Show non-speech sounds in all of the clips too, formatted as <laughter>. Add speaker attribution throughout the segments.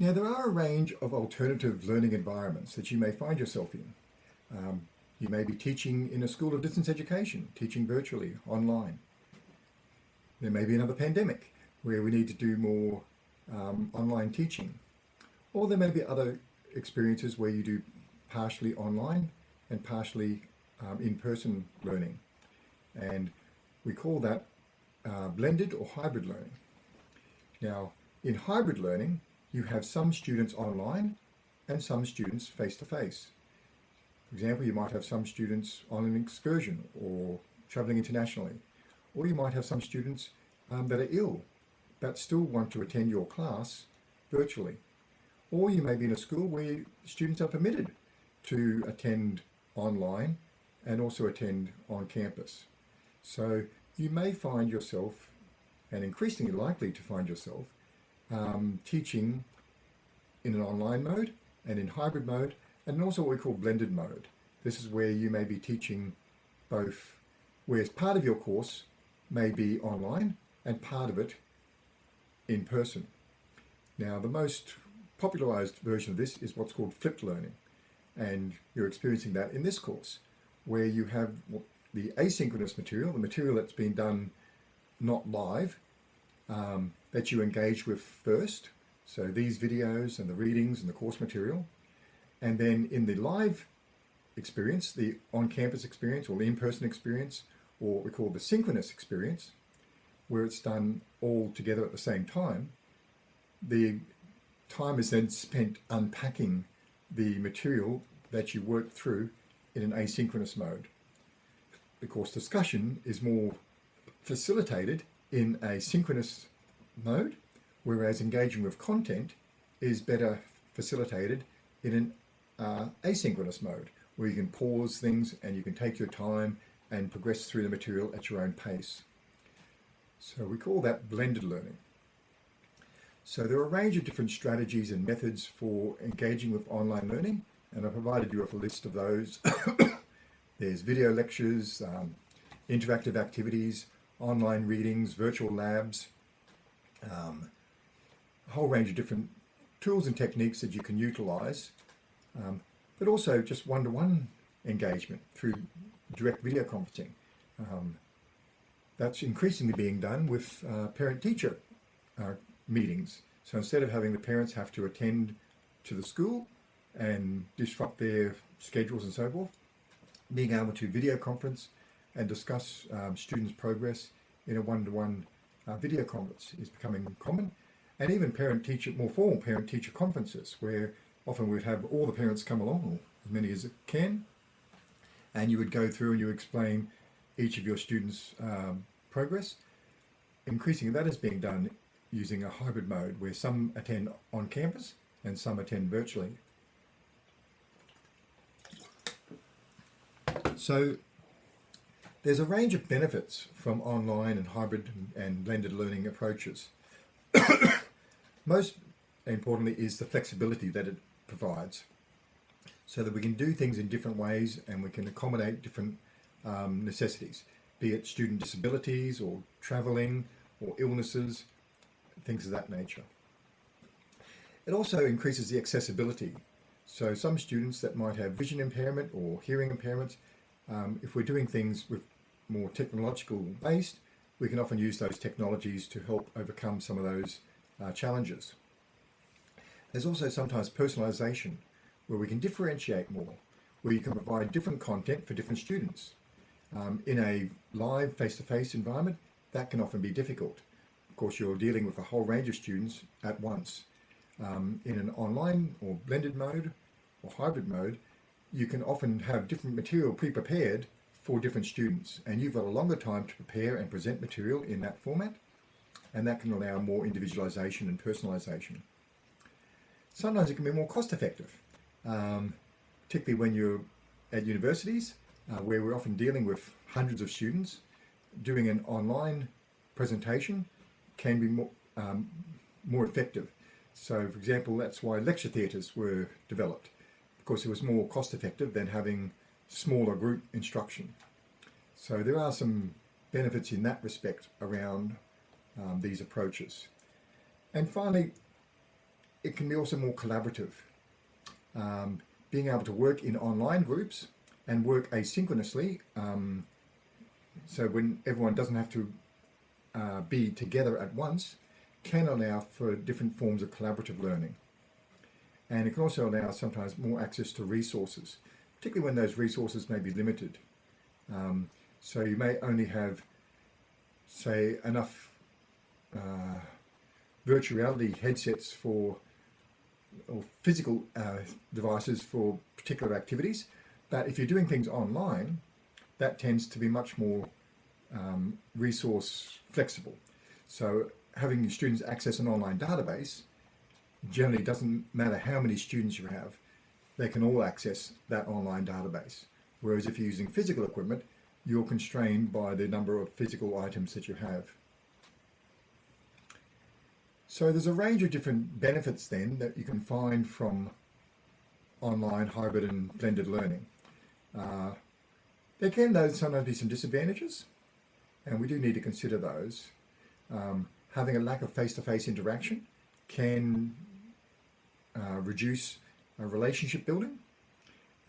Speaker 1: Now there are a range of alternative learning environments that you may find yourself in. Um, you may be teaching in a school of distance education, teaching virtually, online. There may be another pandemic where we need to do more um, online teaching. Or there may be other experiences where you do partially online and partially um, in-person learning. And we call that uh, blended or hybrid learning. Now, in hybrid learning, you have some students online and some students face-to-face. -face. For example, you might have some students on an excursion or traveling internationally, or you might have some students um, that are ill but still want to attend your class virtually. Or you may be in a school where students are permitted to attend online and also attend on campus. So you may find yourself, and increasingly likely to find yourself, um, teaching in an online mode and in hybrid mode, and also what we call blended mode. This is where you may be teaching both, whereas part of your course may be online and part of it in person. Now, the most popularized version of this is what's called flipped learning. And you're experiencing that in this course, where you have the asynchronous material, the material that's been done not live, um, that you engage with first. So these videos and the readings and the course material. And then in the live experience, the on-campus experience or the in-person experience, or what we call the synchronous experience, where it's done all together at the same time, the time is then spent unpacking the material that you work through in an asynchronous mode. The course discussion is more facilitated in a synchronous mode, whereas engaging with content is better facilitated in an uh, asynchronous mode, where you can pause things and you can take your time and progress through the material at your own pace. So we call that blended learning. So there are a range of different strategies and methods for engaging with online learning, and I provided you with a list of those. <coughs> There's video lectures, um, interactive activities, online readings, virtual labs, um, a whole range of different tools and techniques that you can utilize, um, but also just one-to-one -one engagement through direct video conferencing. Um, that's increasingly being done with uh, parent-teacher uh, meetings. So instead of having the parents have to attend to the school and disrupt their schedules and so forth, being able to video conference and discuss um, students' progress in a one-to-one -one, uh, video conference is becoming common. And even parent-teacher, more formal parent-teacher conferences where often we'd have all the parents come along, or as many as it can, and you would go through and you explain each of your students' um, progress. Increasingly, that is being done using a hybrid mode where some attend on campus and some attend virtually. So there's a range of benefits from online and hybrid and blended learning approaches. <coughs> Most importantly is the flexibility that it provides so that we can do things in different ways and we can accommodate different um, necessities, be it student disabilities or traveling or illnesses, things of that nature. It also increases the accessibility. So some students that might have vision impairment or hearing impairment, um, if we're doing things with more technological based, we can often use those technologies to help overcome some of those uh, challenges. There's also sometimes personalization where we can differentiate more, where you can provide different content for different students. Um, in a live face-to-face -face environment, that can often be difficult. Of course, you're dealing with a whole range of students at once. Um, in an online or blended mode or hybrid mode, you can often have different material pre-prepared for different students and you've got a longer time to prepare and present material in that format and that can allow more individualization and personalization. Sometimes it can be more cost effective, um, particularly when you're at universities uh, where we're often dealing with hundreds of students, doing an online presentation can be more, um, more effective. So for example, that's why lecture theatres were developed, because it was more cost effective than having smaller group instruction. So there are some benefits in that respect around um, these approaches. And finally, it can be also more collaborative. Um, being able to work in online groups and work asynchronously, um, so when everyone doesn't have to uh, be together at once, can allow for different forms of collaborative learning. And it can also allow sometimes more access to resources, particularly when those resources may be limited. Um, so you may only have, say, enough uh, virtual reality headsets for or physical uh, devices for particular activities. But if you're doing things online, that tends to be much more um, resource flexible. So having students access an online database generally doesn't matter how many students you have, they can all access that online database. Whereas if you're using physical equipment, you're constrained by the number of physical items that you have. So there's a range of different benefits then that you can find from online hybrid and blended learning. Uh, there can though sometimes be some disadvantages and we do need to consider those. Um, having a lack of face-to-face -face interaction can uh, reduce relationship building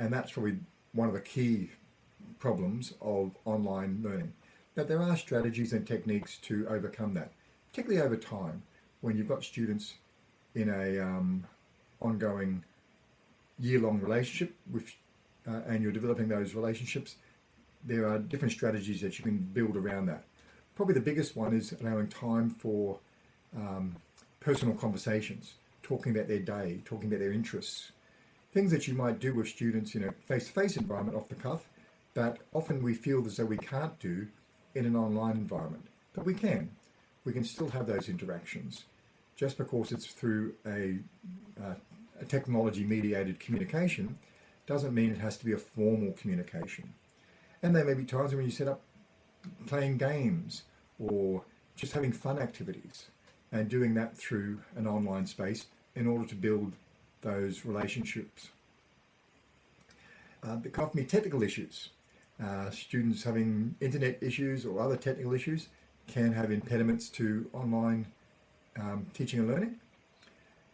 Speaker 1: and that's probably one of the key problems of online learning. But there are strategies and techniques to overcome that, particularly over time when you've got students in a um, ongoing year-long relationship with, uh, and you're developing those relationships, there are different strategies that you can build around that. Probably the biggest one is allowing time for um, personal conversations, talking about their day, talking about their interests, things that you might do with students in a face-to-face -face environment off the cuff, but often we feel as though we can't do in an online environment, but we can. We can still have those interactions just because it's through a, uh, a technology mediated communication doesn't mean it has to be a formal communication. And there may be times when you set up playing games or just having fun activities and doing that through an online space in order to build those relationships. Uh, there can often technical issues. Uh, students having internet issues or other technical issues can have impediments to online um, teaching and learning.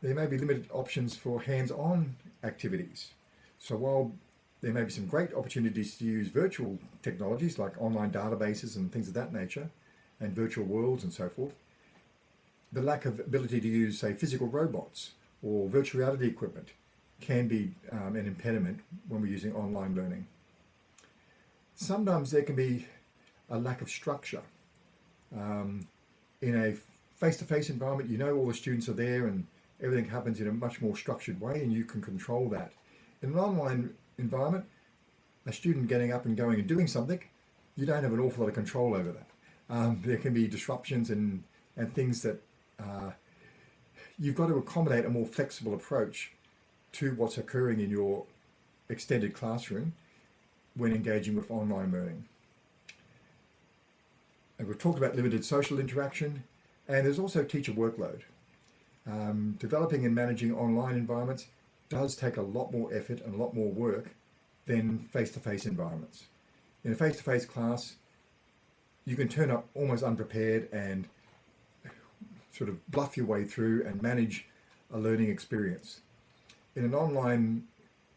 Speaker 1: There may be limited options for hands-on activities. So while there may be some great opportunities to use virtual technologies like online databases and things of that nature, and virtual worlds and so forth, the lack of ability to use, say, physical robots or virtual reality equipment can be um, an impediment when we're using online learning. Sometimes there can be a lack of structure. Um, in a face-to-face -face environment, you know all the students are there and everything happens in a much more structured way and you can control that. In an online environment, a student getting up and going and doing something, you don't have an awful lot of control over that. Um, there can be disruptions and, and things that uh, you've got to accommodate a more flexible approach to what's occurring in your extended classroom when engaging with online learning. And we've talked about limited social interaction, and there's also teacher workload. Um, developing and managing online environments does take a lot more effort and a lot more work than face-to-face -face environments. In a face-to-face -face class, you can turn up almost unprepared and sort of bluff your way through and manage a learning experience. In an online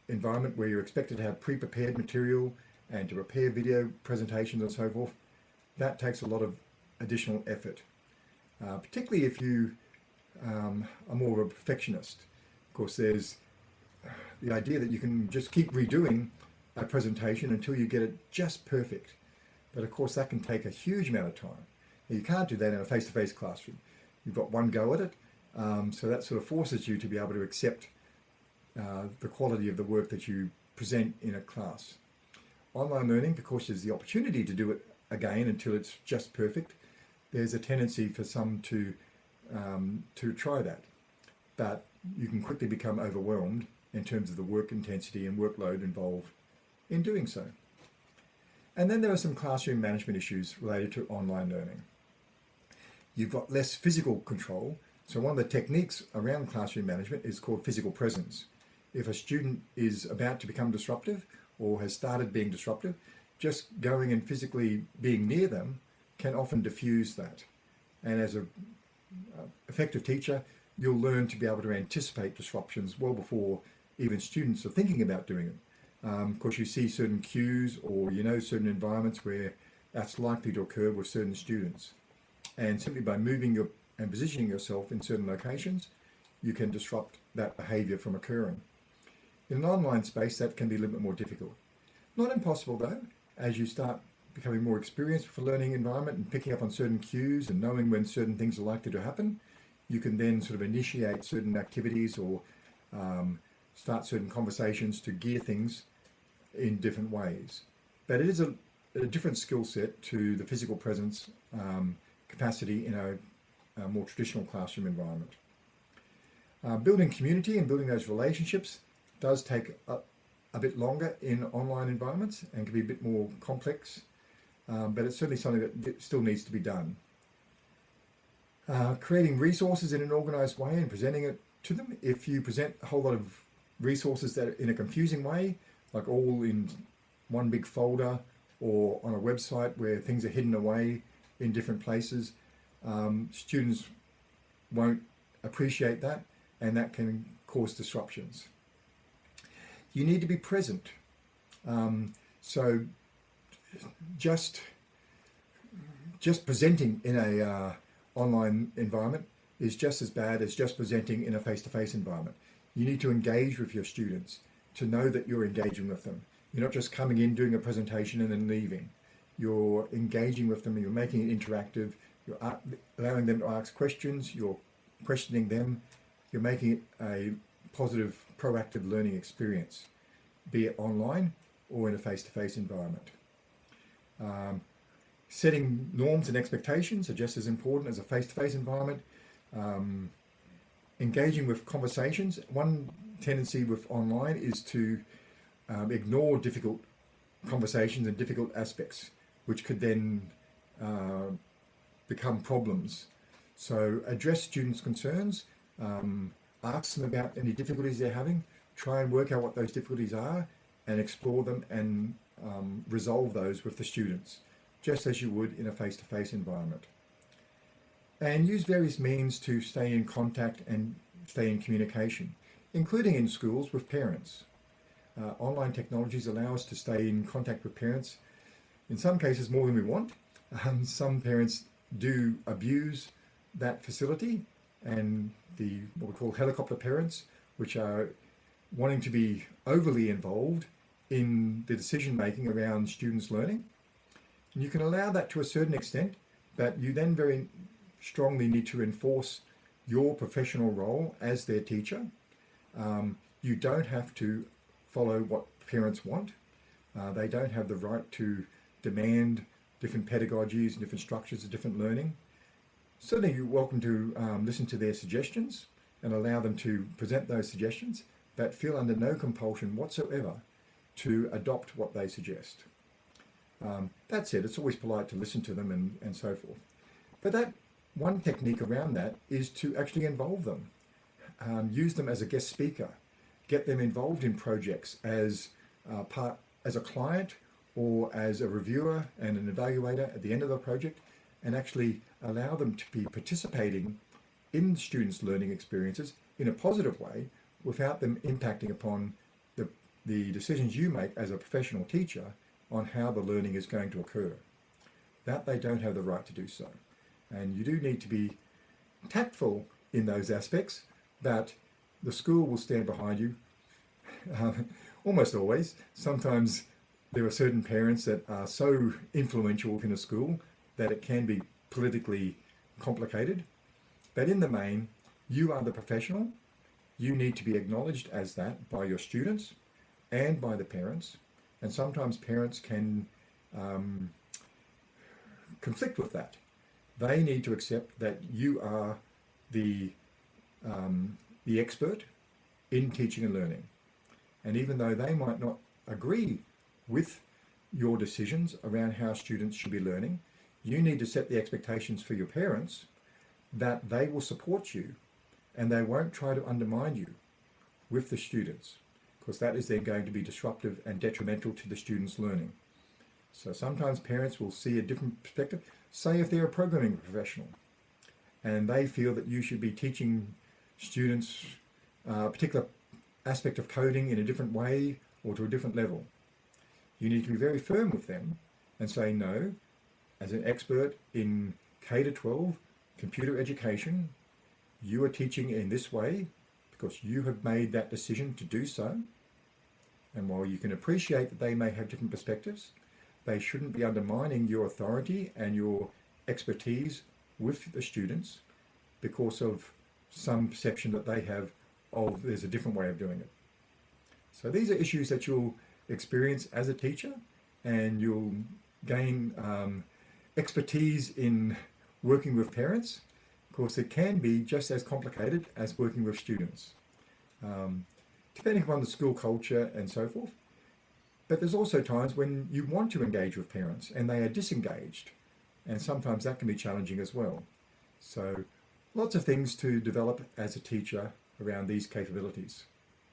Speaker 1: environment where you're expected to have pre-prepared material and to prepare video presentations and so forth, that takes a lot of additional effort uh, particularly if you um, are more of a perfectionist. Of course, there's the idea that you can just keep redoing a presentation until you get it just perfect. But of course, that can take a huge amount of time. Now, you can't do that in a face-to-face -face classroom. You've got one go at it, um, so that sort of forces you to be able to accept uh, the quality of the work that you present in a class. Online learning, because there's the opportunity to do it again until it's just perfect, there's a tendency for some to um, to try that, but you can quickly become overwhelmed in terms of the work intensity and workload involved in doing so. And then there are some classroom management issues related to online learning. You've got less physical control. So one of the techniques around classroom management is called physical presence. If a student is about to become disruptive or has started being disruptive, just going and physically being near them can often diffuse that. And as a uh, effective teacher, you'll learn to be able to anticipate disruptions well before even students are thinking about doing it. Um, of course, you see certain cues or you know certain environments where that's likely to occur with certain students. And simply by moving your and positioning yourself in certain locations, you can disrupt that behavior from occurring. In an online space, that can be a little bit more difficult. Not impossible though, as you start becoming more experienced with a learning environment and picking up on certain cues and knowing when certain things are likely to happen, you can then sort of initiate certain activities or um, start certain conversations to gear things in different ways. But it is a, a different skill set to the physical presence um, capacity in a, a, more traditional classroom environment. Uh, building community and building those relationships does take a, a, bit longer in online environments and can be a bit more complex, um, but it's certainly something that still needs to be done. Uh, creating resources in an organized way and presenting it to them. If you present a whole lot of resources that are in a confusing way, like all in one big folder or on a website where things are hidden away in different places, um, students won't appreciate that and that can cause disruptions. You need to be present. Um, so just just presenting in a uh, online environment is just as bad as just presenting in a face-to-face -face environment. You need to engage with your students to know that you're engaging with them. You're not just coming in, doing a presentation and then leaving. You're engaging with them, you're making it interactive, you're allowing them to ask questions, you're questioning them, you're making it a positive, proactive learning experience, be it online or in a face-to-face -face environment. Um, setting norms and expectations are just as important as a face-to-face -face environment. Um, engaging with conversations. One tendency with online is to um, ignore difficult conversations and difficult aspects, which could then uh, become problems. So address students' concerns, um, ask them about any difficulties they're having, try and work out what those difficulties are and explore them and um, resolve those with the students, just as you would in a face-to-face -face environment. And use various means to stay in contact and stay in communication including in schools with parents. Uh, online technologies allow us to stay in contact with parents, in some cases more than we want. Some parents do abuse that facility and the what we call helicopter parents, which are wanting to be overly involved in the decision making around students learning. And you can allow that to a certain extent, but you then very strongly need to enforce your professional role as their teacher um, you don't have to follow what parents want. Uh, they don't have the right to demand different pedagogies and different structures of different learning. Certainly you're welcome to um, listen to their suggestions and allow them to present those suggestions, but feel under no compulsion whatsoever to adopt what they suggest. Um, that said, it's always polite to listen to them and, and so forth. But that one technique around that is to actually involve them um, use them as a guest speaker, get them involved in projects as uh, part as a client or as a reviewer and an evaluator at the end of the project and actually allow them to be participating in students' learning experiences in a positive way without them impacting upon the, the decisions you make as a professional teacher on how the learning is going to occur. That they don't have the right to do so. And you do need to be tactful in those aspects that the school will stand behind you um, <laughs> almost always. Sometimes there are certain parents that are so influential within a school that it can be politically complicated. But in the main, you are the professional. You need to be acknowledged as that by your students and by the parents. And sometimes parents can um, conflict with that. They need to accept that you are the um, the expert in teaching and learning. And even though they might not agree with your decisions around how students should be learning, you need to set the expectations for your parents that they will support you and they won't try to undermine you with the students because that is then going to be disruptive and detrimental to the students' learning. So sometimes parents will see a different perspective. Say if they're a programming professional and they feel that you should be teaching students uh, a particular aspect of coding in a different way or to a different level. You need to be very firm with them and say, no, as an expert in K to 12 computer education, you are teaching in this way because you have made that decision to do so. And while you can appreciate that they may have different perspectives, they shouldn't be undermining your authority and your expertise with the students because of some perception that they have of there's a different way of doing it. So these are issues that you'll experience as a teacher and you'll gain um, expertise in working with parents. Of course, it can be just as complicated as working with students, um, depending upon the school culture and so forth. But there's also times when you want to engage with parents and they are disengaged. And sometimes that can be challenging as well. So lots of things to develop as a teacher around these capabilities.